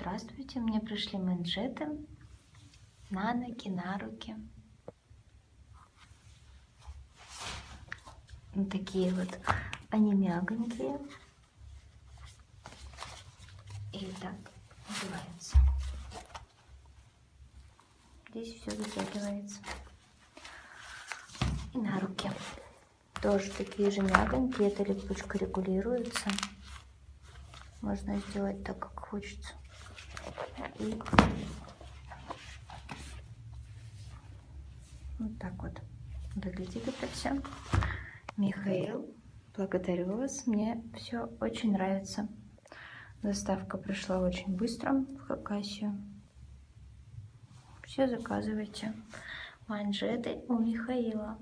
здравствуйте. Мне пришли манжеты на ноги, на руки. Вот такие вот. Они мягонькие. И так надевается. Здесь все затягивается. И на руки. Тоже такие же мягонькие. Эта липучка регулируется. Можно сделать так, как хочется. Вот так вот выглядит это все. Михаил, благодарю вас. Мне все очень нравится. Доставка пришла очень быстро в Хакасию. Все заказывайте. Манжеты у Михаила.